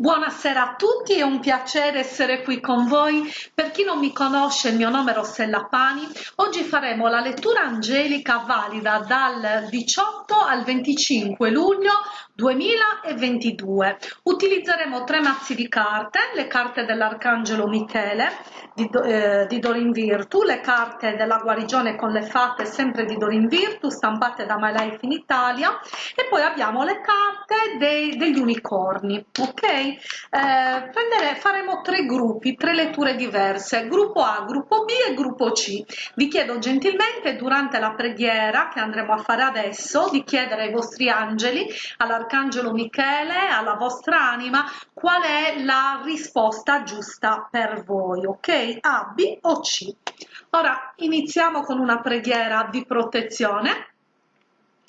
Buonasera a tutti, è un piacere essere qui con voi. Per chi non mi conosce, il mio nome è Rossella Pani. Oggi faremo la lettura angelica valida dal 18 al 25 luglio 2022. Utilizzeremo tre mazzi di carte, le carte dell'Arcangelo Michele di, eh, di Dorin Virtu, le carte della guarigione con le fate sempre di Dorin Virtu, stampate da My Life in Italia, e poi abbiamo le carte dei, degli unicorni, ok? Eh, faremo tre gruppi, tre letture diverse, gruppo A, gruppo B e gruppo C. Vi chiedo gentilmente durante la preghiera che andremo a fare adesso di chiedere ai vostri angeli, all'arcangelo Michele, alla vostra anima, qual è la risposta giusta per voi, ok? A, B o C. Ora iniziamo con una preghiera di protezione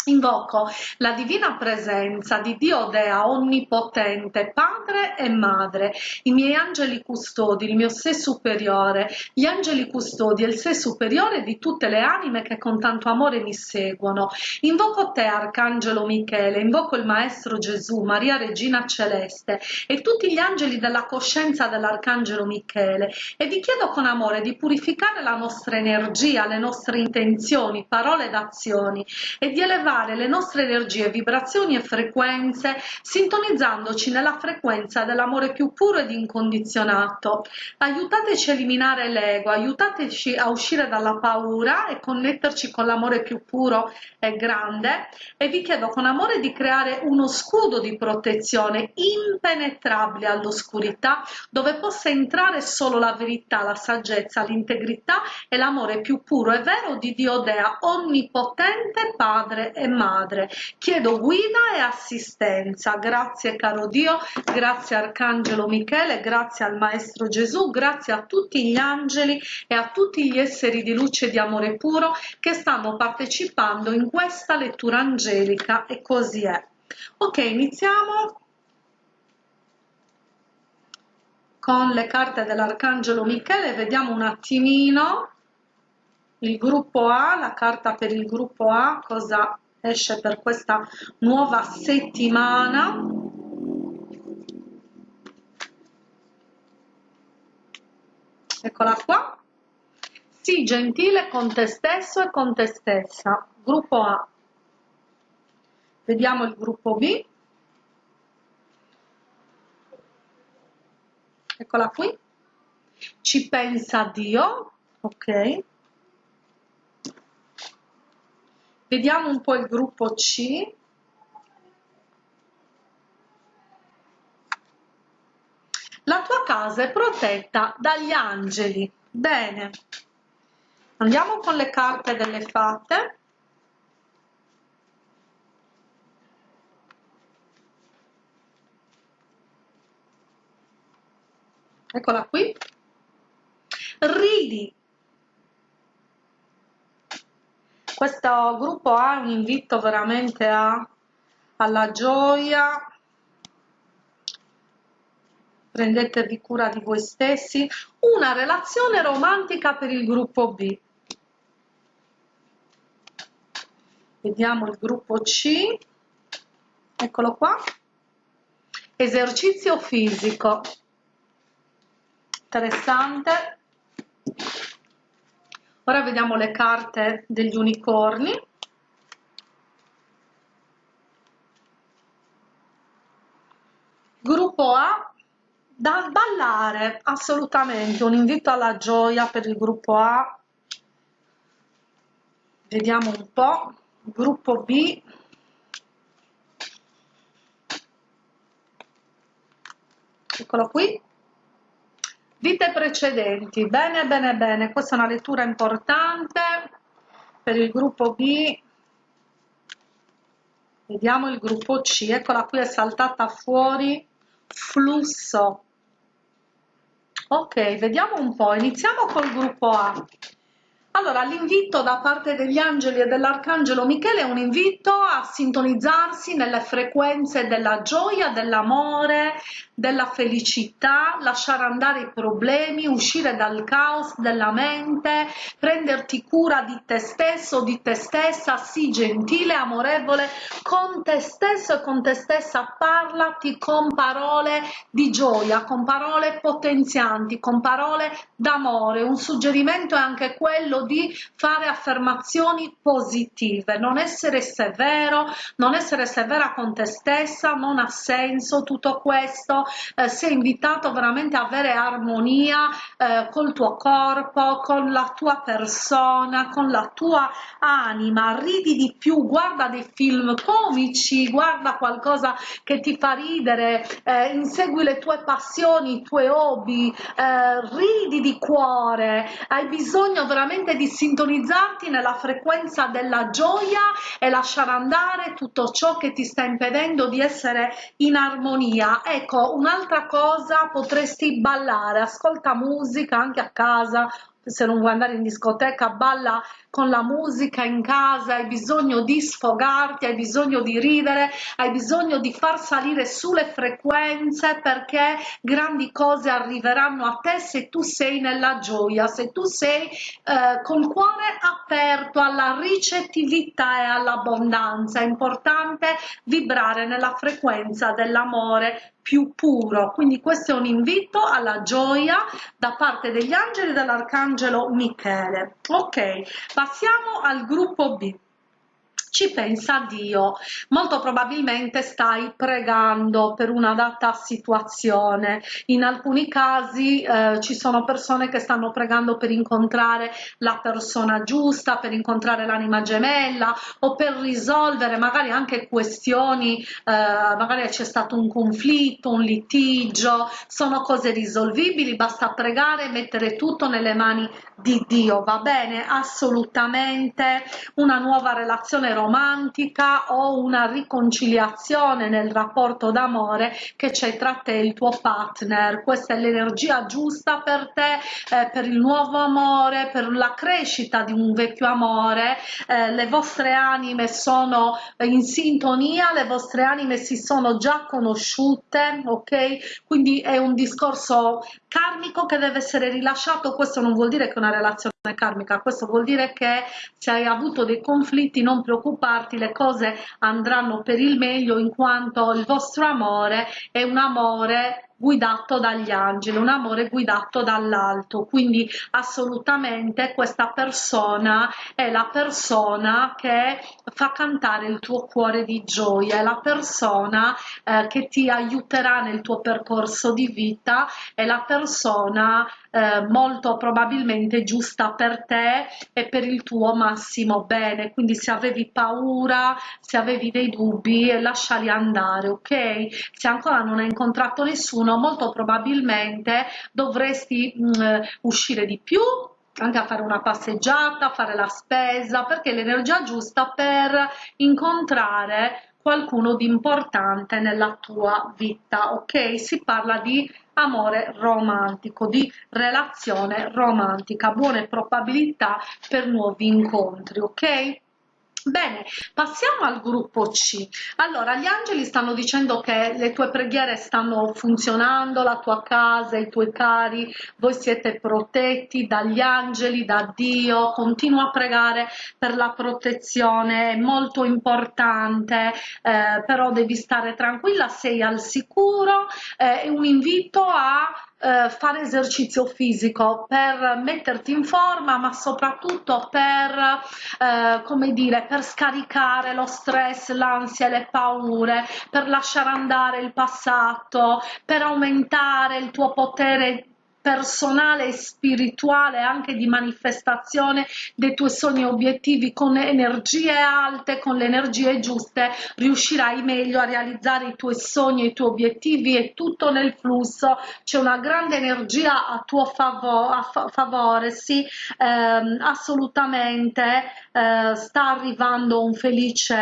Invoco la divina presenza di Dio Dea Onnipotente, Padre e Madre, i miei angeli custodi, il mio sé superiore, gli angeli custodi e il sé superiore di tutte le anime che con tanto amore mi seguono. Invoco te, Arcangelo Michele, invoco il Maestro Gesù, Maria Regina Celeste e tutti gli angeli della coscienza dell'Arcangelo Michele e vi chiedo con amore di purificare la nostra energia, le nostre intenzioni, parole ed azioni e di elevare elevare le nostre energie, vibrazioni e frequenze sintonizzandoci nella frequenza dell'amore più puro ed incondizionato. Aiutateci a eliminare l'ego, aiutateci a uscire dalla paura e connetterci con l'amore più puro e grande e vi chiedo con amore di creare uno scudo di protezione impenetrabile all'oscurità dove possa entrare solo la verità, la saggezza, l'integrità e l'amore più puro e vero di Dio Dea, onnipotente Padre e madre. Chiedo guida e assistenza. Grazie caro Dio, grazie Arcangelo Michele, grazie al Maestro Gesù, grazie a tutti gli angeli e a tutti gli esseri di luce e di amore puro che stanno partecipando in questa lettura angelica e così è. Ok, iniziamo con le carte dell'Arcangelo Michele, vediamo un attimino il gruppo A, la carta per il gruppo A, cosa esce per questa nuova settimana. Eccola qua. Sii gentile con te stesso e con te stessa. Gruppo A. Vediamo il gruppo B. Eccola qui. Ci pensa Dio. Ok Vediamo un po' il gruppo C. La tua casa è protetta dagli angeli. Bene. Andiamo con le carte delle fate. Eccola qui. Ridi questo gruppo ha un invito veramente a, alla gioia. Prendetevi cura di voi stessi. Una relazione romantica per il gruppo B. Vediamo il gruppo C. Eccolo qua. Esercizio fisico. Interessante ora vediamo le carte degli unicorni. Gruppo A da ballare assolutamente un invito alla gioia per il gruppo A. Vediamo un po' gruppo B. Eccolo qui Vite precedenti, bene bene bene, questa è una lettura importante per il gruppo B, vediamo il gruppo C, eccola qui è saltata fuori, flusso, ok, vediamo un po', iniziamo col gruppo A, Allora, l'invito da parte degli angeli e dell'arcangelo Michele è un invito a sintonizzarsi nelle frequenze della gioia, dell'amore, della felicità, lasciare andare i problemi, uscire dal caos della mente, prenderti cura di te stesso, di te stessa, sii gentile, amorevole con te stesso e con te stessa, parlati con parole di gioia, con parole potenzianti, con parole d'amore. Un suggerimento è anche quello di fare affermazioni positive, non essere severo, non essere severa con te stessa, non ha senso tutto questo, eh, sei invitato veramente a avere armonia eh, col tuo corpo, con la tua persona, con la tua anima, ridi di più, guarda dei film comici, guarda qualcosa che ti fa ridere, eh, insegui le tue passioni, i tuoi hobby, eh, ridi di cuore, hai bisogno veramente di sintonizzarti nella frequenza della gioia e lasciare andare tutto ciò che ti sta impedendo di essere in armonia. Ecco, un'altra cosa, potresti ballare, ascolta musica anche a casa se non vuoi andare in discoteca, balla con la musica in casa, hai bisogno di sfogarti, hai bisogno di ridere, hai bisogno di far salire sulle frequenze perché grandi cose arriveranno a te se tu sei nella gioia, se tu sei eh, col cuore aperto alla ricettività e all'abbondanza. È importante vibrare nella frequenza dell'amore più puro quindi questo è un invito alla gioia da parte degli angeli dell'arcangelo michele ok passiamo al gruppo b ci pensa Dio. Molto probabilmente stai pregando per una data situazione. In alcuni casi eh, ci sono persone che stanno pregando per incontrare la persona giusta, per incontrare l'anima gemella o per risolvere magari anche questioni, eh, magari c'è stato un conflitto, un litigio, sono cose risolvibili, basta pregare e mettere tutto nelle mani di Dio, va bene? Assolutamente una nuova relazione romantica o una riconciliazione nel rapporto d'amore che c'è tra te e il tuo partner. Questa è l'energia giusta per te, eh, per il nuovo amore, per la crescita di un vecchio amore. Eh, le vostre anime sono in sintonia, le vostre anime si sono già conosciute, ok? Quindi è un discorso karmico che deve essere rilasciato. Questo non vuol dire che una relazione karmica, questo vuol dire che se hai avuto dei conflitti non preoccuparti, le cose andranno per il meglio in quanto il vostro amore è un amore guidato dagli angeli, un amore guidato dall'alto, quindi assolutamente questa persona è la persona che fa cantare il tuo cuore di gioia, è la persona eh, che ti aiuterà nel tuo percorso di vita, è la persona eh, molto probabilmente giusta per te e per il tuo massimo bene. Quindi se avevi paura se avevi dei dubbi lasciali andare ok? Se ancora non hai incontrato nessuno molto probabilmente dovresti mh, mm, uscire di più anche a fare una passeggiata, fare la spesa, perché l'energia giusta per incontrare qualcuno di importante nella tua vita, ok? Si parla di amore romantico, di relazione romantica, buone probabilità per nuovi incontri, ok? Bene, passiamo al gruppo C. Allora, gli angeli stanno dicendo che le tue preghiere stanno funzionando, la tua casa, i tuoi cari, voi siete protetti dagli angeli, da Dio, continua a pregare per la protezione, è molto importante, eh, però devi stare tranquilla, sei al sicuro, eh, è un invito a eh, fare esercizio fisico per metterti in forma ma soprattutto per eh, come dire per scaricare lo stress l'ansia le paure per lasciare andare il passato per aumentare il tuo potere personale e spirituale anche di manifestazione dei tuoi sogni e obiettivi con energie alte con le energie giuste riuscirai meglio a realizzare i tuoi sogni e i tuoi obiettivi e tutto nel flusso. C'è una grande energia a tuo favore, a fa favore sì ehm, assolutamente eh, sta arrivando un felice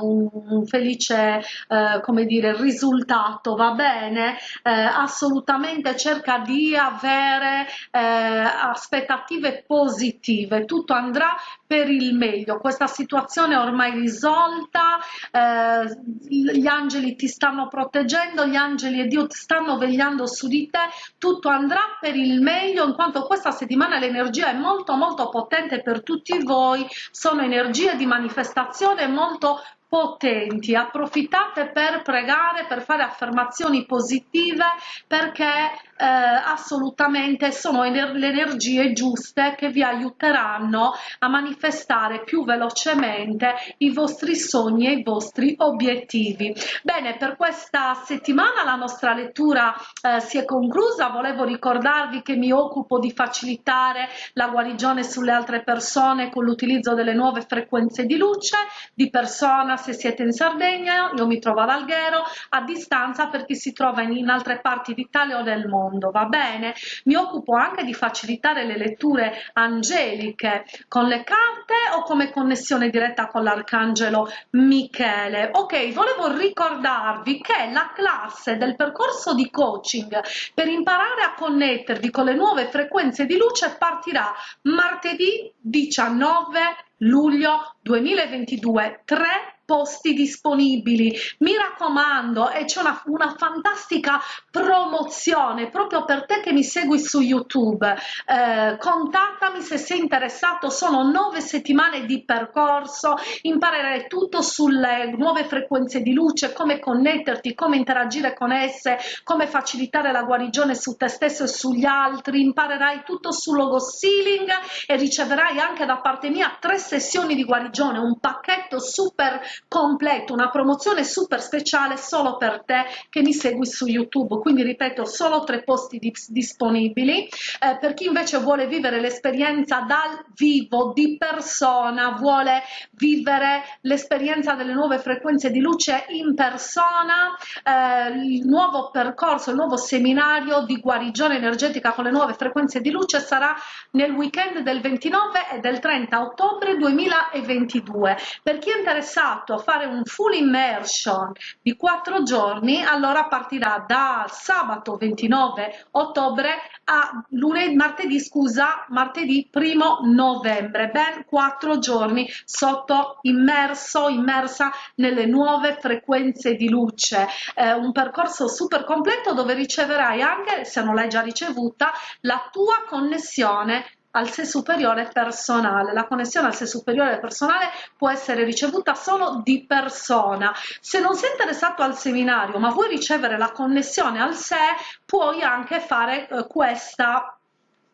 un, un felice eh, come dire risultato va bene? Eh, assolutamente cerca di di avere eh, aspettative positive, tutto andrà per il meglio, questa situazione è ormai risolta, eh, gli angeli ti stanno proteggendo, gli angeli e Dio ti stanno vegliando su di te, tutto andrà per il meglio in quanto questa settimana l'energia è molto molto potente per tutti voi, sono energie di manifestazione molto potenti, approfittate per pregare, per fare affermazioni positive perché eh, assolutamente sono ener le energie giuste che vi aiuteranno a manifestare più velocemente i vostri sogni e i vostri obiettivi. Bene, per questa settimana la nostra lettura eh, si è conclusa, volevo ricordarvi che mi occupo di facilitare la guarigione sulle altre persone con l'utilizzo delle nuove frequenze di luce, di persona se siete in Sardegna, io mi trovo ad Alghero, a distanza per chi si trova in, in altre parti d'Italia o del mondo, va bene? Mi occupo anche di facilitare le letture angeliche con le carte o come connessione diretta con l'arcangelo Michele. Ok, volevo ricordarvi che la classe del percorso di coaching per imparare a connettervi con le nuove frequenze di luce partirà martedì 19 luglio 2022 3 posti disponibili. Mi raccomando e c'è una, una, fantastica promozione proprio per te che mi segui su youtube. Eh, contattami se sei interessato sono nove settimane di percorso imparerai tutto sulle nuove frequenze di luce come connetterti come interagire con esse come facilitare la guarigione su te stesso e sugli altri imparerai tutto su logo sealing e riceverai anche da parte mia tre sessioni di guarigione un pacchetto super completo, una promozione super speciale solo per te che mi segui su YouTube, quindi ripeto solo tre posti di, disponibili, eh, per chi invece vuole vivere l'esperienza dal vivo, di persona, vuole vivere l'esperienza delle nuove frequenze di luce in persona, eh, il nuovo percorso, il nuovo seminario di guarigione energetica con le nuove frequenze di luce sarà nel weekend del 29 e del 30 ottobre 2022. Per chi è interessato a fare un full immersion di quattro giorni, allora partirà da sabato 29 ottobre a lunedì, martedì, scusa, martedì primo novembre, ben quattro giorni sotto immerso, immersa nelle nuove frequenze di luce. Eh, un percorso super completo dove riceverai anche, se non l'hai già ricevuta, la tua connessione al sé superiore personale. La connessione al sé superiore personale può essere ricevuta solo di persona. Se non sei interessato al seminario ma vuoi ricevere la connessione al sé, puoi anche fare eh, questa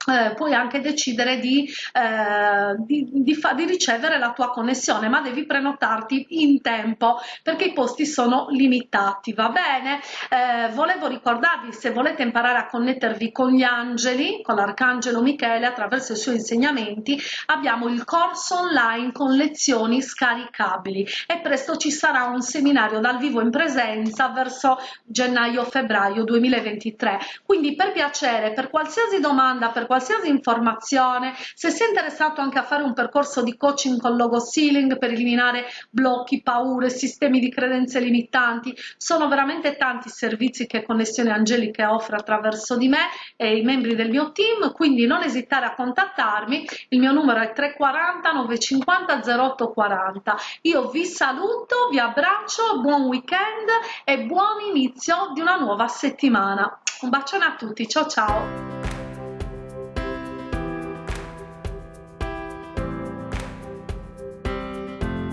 eh, puoi anche decidere di, eh, di, di, di, ricevere la tua connessione ma devi prenotarti in tempo perché i posti sono limitati va bene? Eh, volevo ricordarvi se volete imparare a connettervi con gli angeli con l'arcangelo michele attraverso i suoi insegnamenti abbiamo il corso online con lezioni scaricabili. E presto ci sarà un seminario dal vivo in presenza verso gennaio febbraio 2023 quindi per piacere per qualsiasi domanda per qualsiasi informazione, se sei interessato anche a fare un percorso di coaching con logo sealing per eliminare blocchi, paure, sistemi di credenze limitanti, sono veramente tanti i servizi che Connessione Angeliche offre attraverso di me e i membri del mio team, quindi non esitare a contattarmi, il mio numero è 340 950 0840. Io vi saluto, vi abbraccio, buon weekend e buon inizio di una nuova settimana. Un bacione a tutti, ciao ciao!